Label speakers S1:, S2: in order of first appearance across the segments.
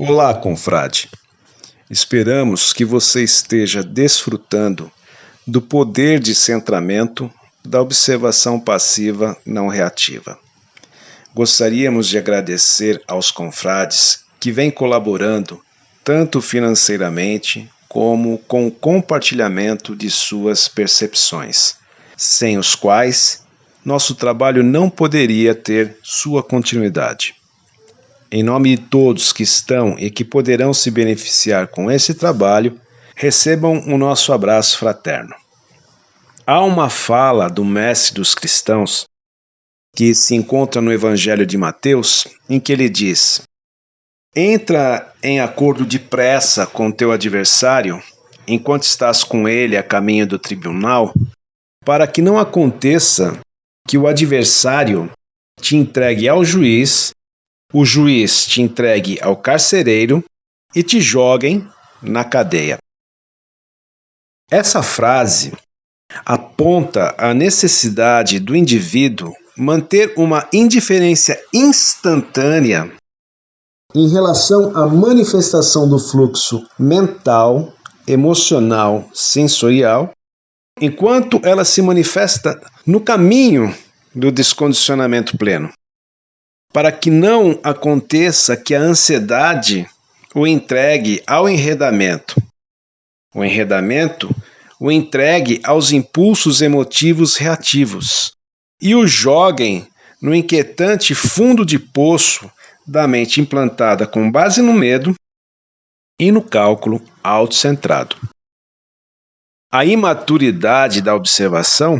S1: Olá, confrade. Esperamos que você esteja desfrutando do poder de centramento da observação passiva não reativa. Gostaríamos de agradecer aos confrades que vêm colaborando tanto financeiramente como com o compartilhamento de suas percepções, sem os quais nosso trabalho não poderia ter sua continuidade. Em nome de todos que estão e que poderão se beneficiar com esse trabalho, recebam o nosso abraço fraterno. Há uma fala do Mestre dos Cristãos que se encontra no Evangelho de Mateus, em que ele diz: Entra em acordo depressa com teu adversário, enquanto estás com ele a caminho do tribunal, para que não aconteça que o adversário te entregue ao juiz o juiz te entregue ao carcereiro e te joguem na cadeia. Essa frase aponta a necessidade do indivíduo manter uma indiferença instantânea em relação à manifestação do fluxo mental, emocional, sensorial, enquanto ela se manifesta no caminho do descondicionamento pleno para que não aconteça que a ansiedade o entregue ao enredamento. O enredamento o entregue aos impulsos emotivos reativos e o joguem no inquietante fundo de poço da mente implantada com base no medo e no cálculo autocentrado. A imaturidade da observação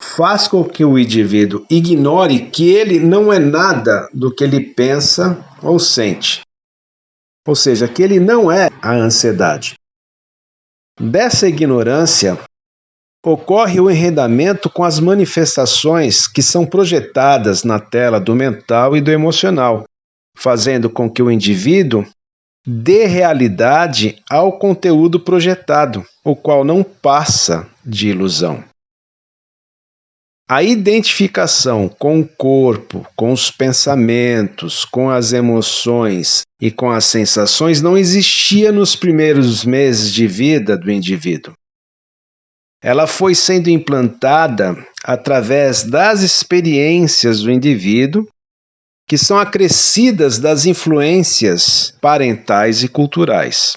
S1: faz com que o indivíduo ignore que ele não é nada do que ele pensa ou sente. Ou seja, que ele não é a ansiedade. Dessa ignorância ocorre o enredamento com as manifestações que são projetadas na tela do mental e do emocional, fazendo com que o indivíduo dê realidade ao conteúdo projetado, o qual não passa de ilusão. A identificação com o corpo, com os pensamentos, com as emoções e com as sensações não existia nos primeiros meses de vida do indivíduo. Ela foi sendo implantada através das experiências do indivíduo, que são acrescidas das influências parentais e culturais.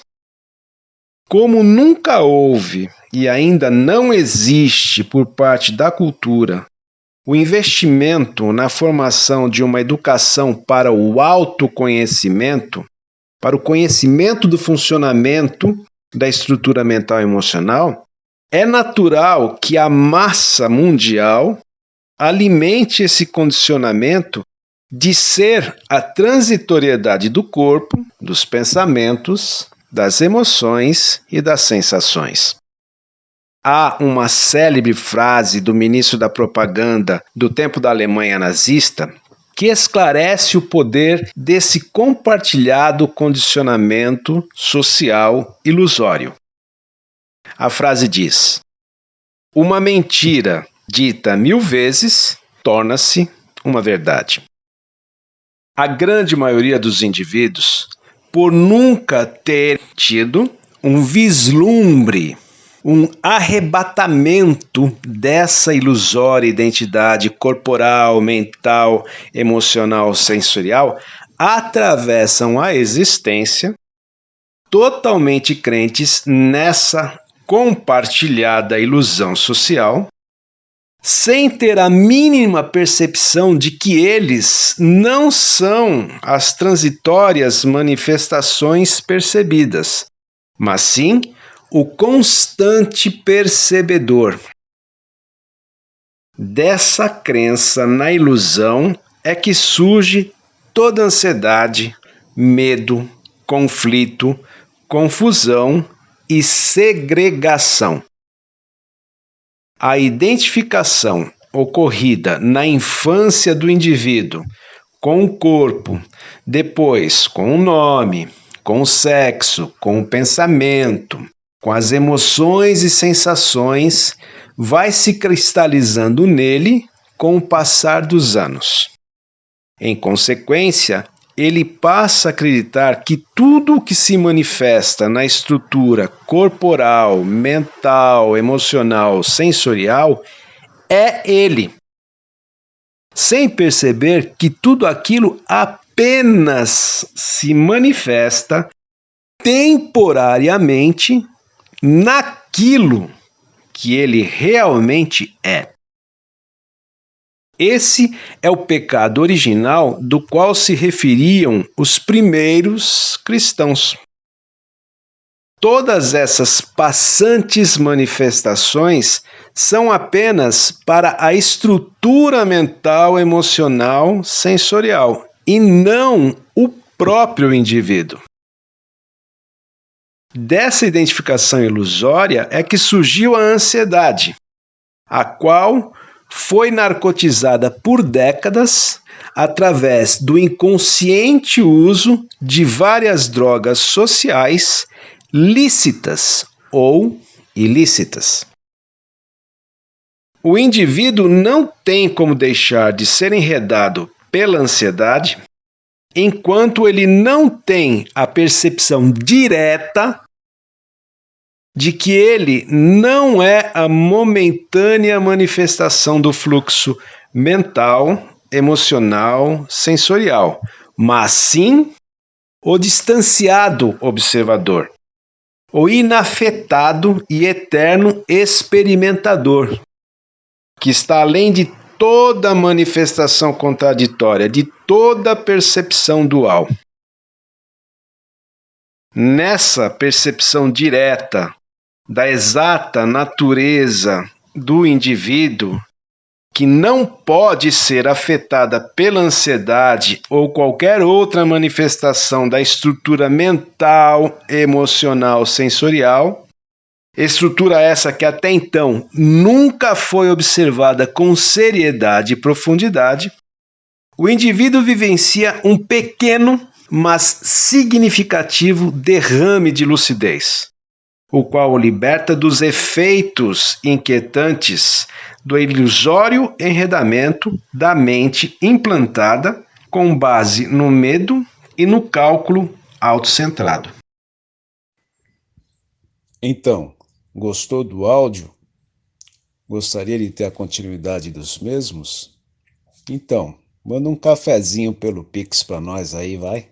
S1: Como nunca houve e ainda não existe por parte da cultura o investimento na formação de uma educação para o autoconhecimento, para o conhecimento do funcionamento da estrutura mental e emocional, é natural que a massa mundial alimente esse condicionamento de ser a transitoriedade do corpo, dos pensamentos, das emoções e das sensações. Há uma célebre frase do ministro da propaganda do tempo da Alemanha nazista que esclarece o poder desse compartilhado condicionamento social ilusório. A frase diz: Uma mentira dita mil vezes torna-se uma verdade. A grande maioria dos indivíduos, por nunca ter um vislumbre um arrebatamento dessa ilusória identidade corporal, mental, emocional, sensorial, atravessam a existência totalmente crentes nessa compartilhada ilusão social, sem ter a mínima percepção de que eles não são as transitórias manifestações percebidas, mas sim o constante percebedor. Dessa crença na ilusão é que surge toda ansiedade, medo, conflito, confusão e segregação. A identificação ocorrida na infância do indivíduo com o corpo, depois com o nome, com o sexo, com o pensamento, com as emoções e sensações, vai se cristalizando nele com o passar dos anos. Em consequência, ele passa a acreditar que tudo o que se manifesta na estrutura corporal, mental, emocional, sensorial é ele, sem perceber que tudo aquilo apenas se manifesta temporariamente naquilo que ele realmente é. Esse é o pecado original do qual se referiam os primeiros cristãos. Todas essas passantes manifestações são apenas para a estrutura mental, emocional, sensorial e não o próprio indivíduo. Dessa identificação ilusória é que surgiu a ansiedade, a qual foi narcotizada por décadas através do inconsciente uso de várias drogas sociais lícitas ou ilícitas. O indivíduo não tem como deixar de ser enredado pela ansiedade enquanto ele não tem a percepção direta de que ele não é a momentânea manifestação do fluxo mental, emocional, sensorial, mas sim o distanciado observador, o inafetado e eterno experimentador, que está além de toda manifestação contraditória, de toda percepção dual. Nessa percepção direta da exata natureza do indivíduo, que não pode ser afetada pela ansiedade ou qualquer outra manifestação da estrutura mental, emocional, sensorial, estrutura essa que até então nunca foi observada com seriedade e profundidade, o indivíduo vivencia um pequeno, mas significativo derrame de lucidez o qual o liberta dos efeitos inquietantes do ilusório enredamento da mente implantada com base no medo e no cálculo autocentrado.
S2: Então, gostou do áudio? Gostaria de ter a continuidade dos mesmos? Então, manda um cafezinho pelo Pix para nós aí, vai.